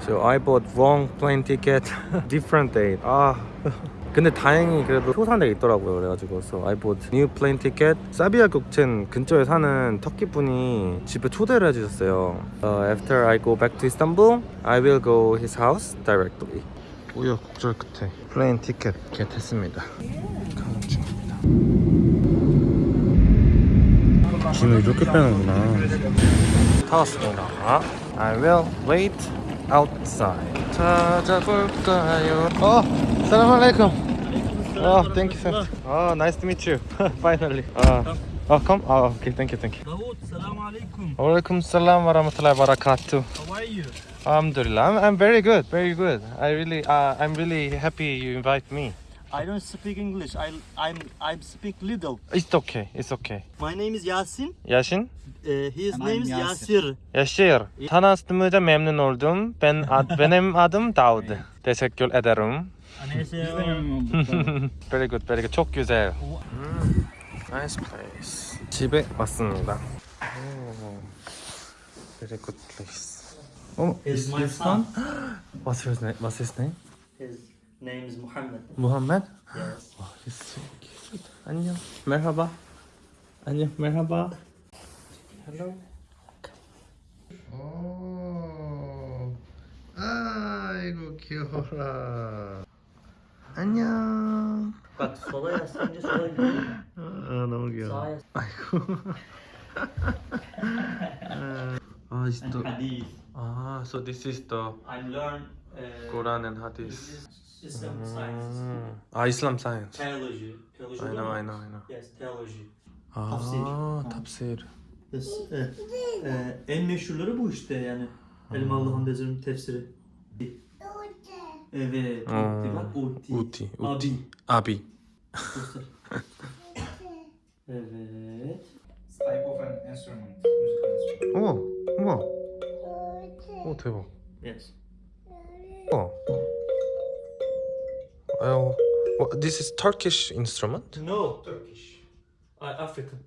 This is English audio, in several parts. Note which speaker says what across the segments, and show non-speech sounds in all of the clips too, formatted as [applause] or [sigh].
Speaker 1: So I bought wrong plane ticket, different date. 아 근데 다행히 그래도 효산에 있더라고요. 그래가지고 so I bought new plane ticket. 사비아 국첸 근처에 사는 터키 분이 집에 초대를 해주셨어요. Uh, after I go back to Istanbul, I will go his house directly. 우여곡절 끝에 플레인 티켓 겟했습니다. 가는 중입니다. 짐을 이렇게 빼는구나. 타왔습니다. I will wait outside. 찾아볼까요? 어, 사람 알레이쿰. Oh, thank you, sir. Oh, nice to meet you. [laughs] Finally. Uh, oh, come. Oh, okay. Thank you, thank you.
Speaker 2: Dawood, salam alaikum.
Speaker 1: Walaikum salam wa rahmatullahi wa barakatuh.
Speaker 2: How are you?
Speaker 1: Alhamdulillah. I'm, I'm very good, very good. I really, uh, I'm really happy you invite me.
Speaker 2: I don't speak English. I I'm I speak little.
Speaker 1: It's okay, it's okay.
Speaker 2: My name is Yasin.
Speaker 1: Yasin?
Speaker 2: Uh, his
Speaker 3: And
Speaker 2: name
Speaker 3: I'm
Speaker 2: is
Speaker 3: Yasir.
Speaker 2: Yasir.
Speaker 1: Yaşar. Tanıştığımıza memnun oldum. Ben ad, [laughs] benim adım Davud. Teşekkür ederim. [laughs] Very good, very good. çok güzel. 음, nice place. 집에 왔습니다. 오, very good place. 어,
Speaker 2: Is my
Speaker 1: this
Speaker 2: son. [gasps]
Speaker 1: What's his name? What's his name?
Speaker 2: His name is Muhammad.
Speaker 1: Muhammad?
Speaker 2: Yes.
Speaker 1: 와, he's so cute. 안녕. merhaba. 안녕, merhaba. Hello. 오, 아이고 귀여워라. 안녕.
Speaker 2: Bak sola yaslanınca sola gidiyor.
Speaker 1: 아, 너무 귀여워.
Speaker 2: Sağa yaslan.
Speaker 1: 아이고. [laughs] 아, is
Speaker 2: And
Speaker 1: the
Speaker 2: hadith.
Speaker 1: ah, so this is the
Speaker 2: I learn
Speaker 1: Ee, e,
Speaker 2: Kur'an'ın hadis. Islam
Speaker 1: hmm. Ah, Islam science. Teology. Teology aynen aynen aynen.
Speaker 2: Yes, theology.
Speaker 1: Aa, tafsir.
Speaker 2: tafsir. Yes, e, e, en meşhurları bu işte yani. Hmm. Elmalı Hamdezir'in tefsiri. Evet. Uti. Bak uti.
Speaker 1: Uti. Uti.
Speaker 2: Abi. [laughs] evet.
Speaker 3: Type of an instrument. Musical instrument.
Speaker 1: Oh. Oh. Oh 대박.
Speaker 2: Yes.
Speaker 1: Oh. Well, this is Turkish instrument?
Speaker 2: No, Turkish. Uh, African.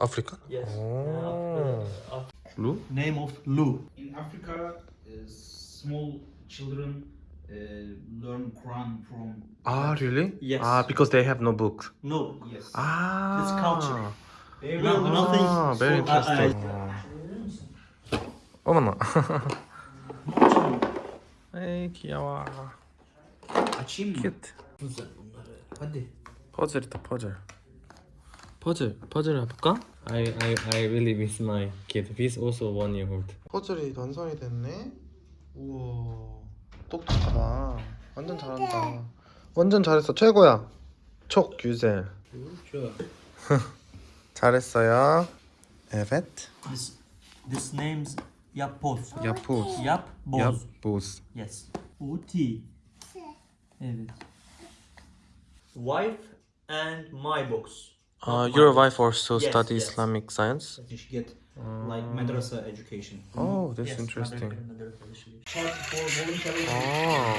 Speaker 1: African?
Speaker 2: Yes.
Speaker 1: Oh.
Speaker 2: Uh,
Speaker 1: Lu?
Speaker 2: Name of Lu.
Speaker 3: In Africa, uh, small children uh, learn Quran from.
Speaker 1: Ah, really?
Speaker 2: Yes.
Speaker 1: Ah, because they have no books.
Speaker 2: No.
Speaker 3: Yes.
Speaker 1: Ah.
Speaker 2: It's culture.
Speaker 3: They learn
Speaker 2: ah,
Speaker 1: nothing. Very
Speaker 2: so, uh, uh,
Speaker 1: interesting. I, I... Oh, no. [laughs] 에이, 귀여워.
Speaker 3: Mı?
Speaker 1: 큐트. 퍼즐이다, 퍼즐. 퍼즐, 퍼즐 해볼까? I, I, I really miss my kid. He's also one year old. 퍼즐이 완성이 됐네. 우와, 똑똑하다. 완전 잘한다. 완전 잘했어, 최고야. 촉 유젤.
Speaker 3: Şöyle.
Speaker 1: 잘했어요. Evet.
Speaker 2: This, this name's Yapboz.
Speaker 1: Yapboz.
Speaker 2: Yapboz.
Speaker 1: Yapboz.
Speaker 2: Yes. Uti. Evet. Wife and my box.
Speaker 1: Uh, your wife also
Speaker 2: Yes,
Speaker 1: study
Speaker 2: yes.
Speaker 1: Islamic science?
Speaker 3: You should get like madrasa education.
Speaker 1: Oh, that's
Speaker 2: Yes,
Speaker 1: interesting.
Speaker 2: mother- mother tradition.
Speaker 3: Part for voluntary.
Speaker 1: Oh,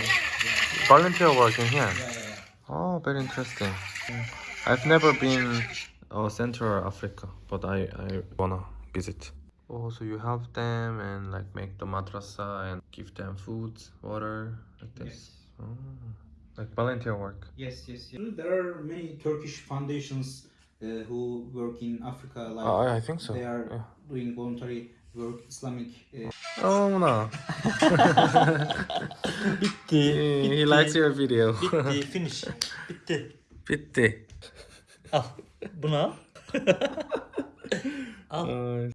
Speaker 1: volunteer working here.
Speaker 3: Yeah, yeah, yeah.
Speaker 1: Oh, very interesting. I've never been uh, Central Africa, but I, I wanna visit also you help them and like make the madrasa and give them food water like this. Yes. oh, like volunteer work.
Speaker 3: Yes yes yes. There are many turkish foundations uh, who work in africa like
Speaker 1: oh, i think so.
Speaker 3: they are
Speaker 1: yeah.
Speaker 3: doing voluntary work islamic uh... [laughs]
Speaker 1: oh no. [laughs]
Speaker 2: Bitti,
Speaker 1: he likes your video.
Speaker 2: Bitti [laughs] finish. Bitti.
Speaker 1: Bitti.
Speaker 2: Al buna. Al.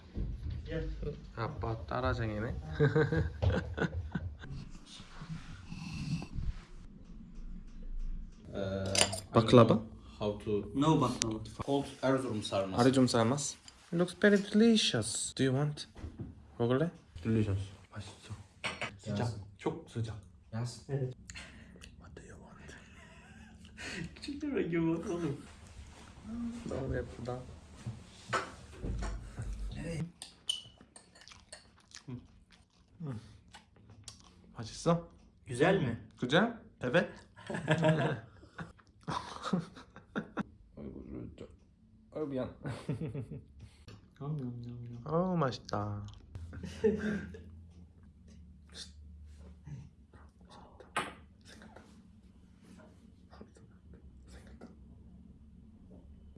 Speaker 2: al.
Speaker 1: 어,
Speaker 2: Gel.
Speaker 1: 아빠 따라쟁이네. [laughs]
Speaker 3: uh,
Speaker 1: Baklava?
Speaker 3: How to
Speaker 2: No baklava.
Speaker 3: called Erzurum sarması.
Speaker 1: 아래 좀 삶았어. It looks very delicious. Do you want? 먹을래? Delicious. 맛있어.
Speaker 3: Sıcak.
Speaker 1: 촉 수작.
Speaker 3: Yes.
Speaker 1: What do you want? [laughs]
Speaker 2: Küçükler gibi bakalım.
Speaker 1: 너무 예쁘다. Hmm. Acısı.
Speaker 2: Güzel mi?
Speaker 1: Güzel. Evet. 어 미안. 어 미안
Speaker 2: 미안 미안.
Speaker 1: 어 맛있다.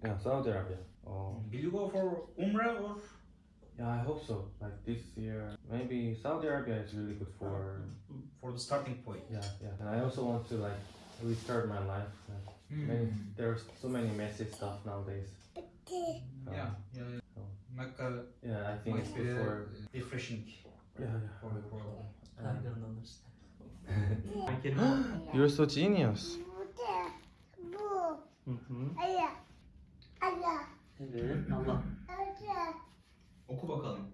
Speaker 1: 야 사우디아라비아. 어.
Speaker 3: Will you go for Umrah or
Speaker 1: yeah, I hope so. Like this year, maybe Saudi Arabia is really good for.
Speaker 3: for the starting point?
Speaker 1: Yeah, yeah. And I also want to like restart my life. Like, many, there's so many messy stuff nowadays. Um,
Speaker 3: Yeah, yeah. yeah. Mecca
Speaker 1: Yeah, I think
Speaker 3: it's be
Speaker 1: before.
Speaker 3: uh, refreshing
Speaker 1: Yeah,
Speaker 3: for the world.
Speaker 2: I don't understand. [laughs] I can. [gasps]
Speaker 1: You're so genius.
Speaker 2: Mhm. Evet. Allah.
Speaker 3: Oku bakalım.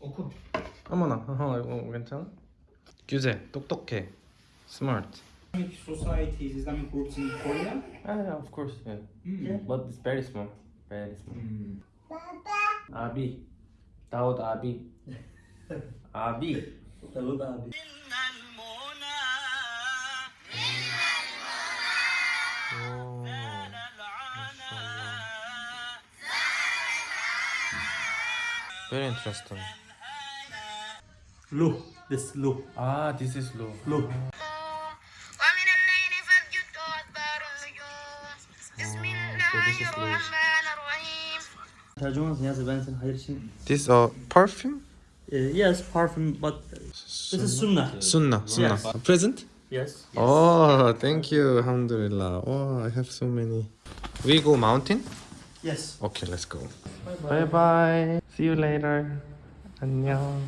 Speaker 3: Oku.
Speaker 1: 어머나, 어, 이거 괜찮아? 규제, 똑똑해, smart.
Speaker 3: Islamic societies, Islamic groups in Korea?
Speaker 1: Ah, yeah, of course, yeah.
Speaker 3: Mm.
Speaker 1: But it's very small, very small.
Speaker 3: Mm.
Speaker 1: Abi, Daud Abi, [laughs] Abi.
Speaker 2: Davut abi.
Speaker 1: Very interesting.
Speaker 2: Look, This look.
Speaker 1: Ah, this is low.
Speaker 2: Low. This is
Speaker 1: a uh, perfume?
Speaker 2: Uh, yes, perfume, but this is sunnah.
Speaker 1: Sunnah, sunnah.
Speaker 2: Yes.
Speaker 1: Present?
Speaker 2: Yes, yes.
Speaker 1: Oh, thank you. Alhamdulillah. Oh, I have so many. We go mountain?
Speaker 2: Yes.
Speaker 1: Okay, let's go.
Speaker 2: Bye
Speaker 1: Bye bye. See you later. 안녕.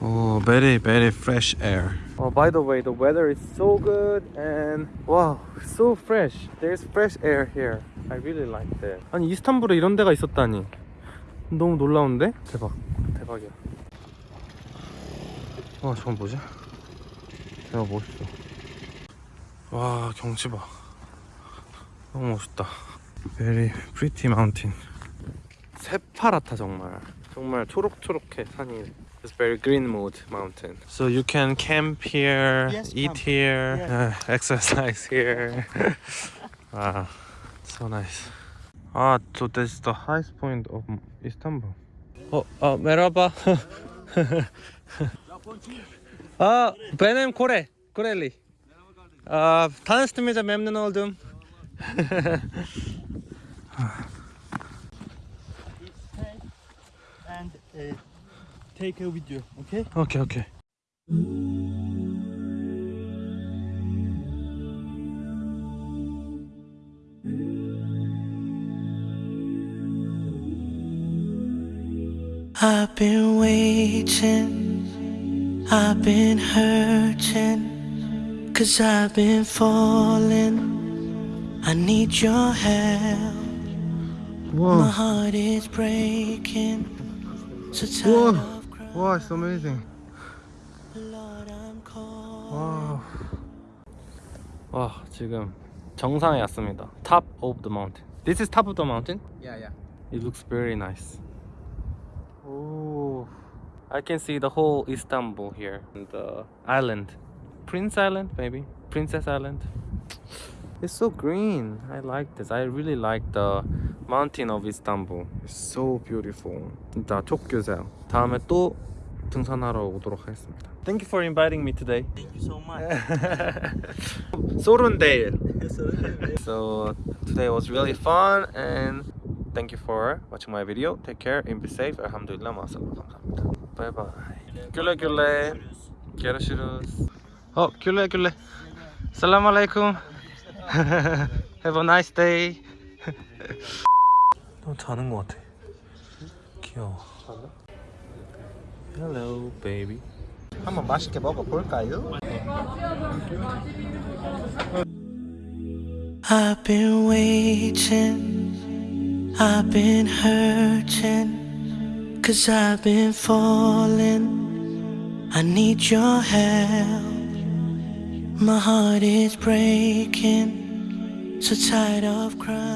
Speaker 1: Oh, very very fresh air. Oh, by the way, the weather is so good and wow, so fresh. There's fresh air here. I really like that. 아니 이스탄불에 이런 데가 있었다니. 너무 놀라운데? 대박, 대박이야. 와, 저건 뭐지? 대박 멋있어. 와, 경치 봐. 너무 멋있다. Very pretty mountain. 새파랗다 정말. 정말 초록초록해 산이. It's very green mood mountain. So you can camp here,
Speaker 2: Yes,
Speaker 1: eat
Speaker 2: camp.
Speaker 1: here,
Speaker 2: Yeah.
Speaker 1: uh, exercise here. wow, so nice. Ah, so this is the highest point of Istanbul. Oh, uh, merhaba. Ah, benim Kore, Koreli. Aa, tanıştığımıza memnun oldum.
Speaker 2: And uh, take a video, okay?
Speaker 1: Okay, okay.
Speaker 4: I've been waiting, I've been hurting, cause I've been falling. I need your help. My
Speaker 1: Wow,
Speaker 4: heart is breaking, so tired
Speaker 1: Whoa.
Speaker 4: of crying.
Speaker 1: wow, it's amazing.
Speaker 4: Lord, I'm calling.
Speaker 1: 와, 와 지금 정상에 왔습니다. Top of the mountain. This is top of the mountain.
Speaker 3: Yeah, yeah.
Speaker 1: It looks very nice. Oh, I can see the whole Istanbul here. And the island, Prince Island, maybe Princess Island. It's so green. I like this. I really like the mountain of Istanbul. It's so beautiful. 진짜 촉규세요. 다음에 또 등산하러 오도록 하겠습니다. Thank you for inviting me today.
Speaker 2: Thank you so much. [laughs]
Speaker 1: 소른데일. So today was really fun and thank you for watching my video. Take care and be safe. 알함두릴라 마살라 감사합니다. Bye bye. 귤레 귤 레. 게르시루스. 어 귤레 귤레. 살람 알레이쿰. [laughs] Have a nice day. [laughs] 너 자는 것 같아. 귀여워. Hello, baby. 한번 맛있게 먹어볼까요?
Speaker 4: I've been waiting, I've been hurting, cause I've been falling. I need your help. My heart is breaking, so tired of crying.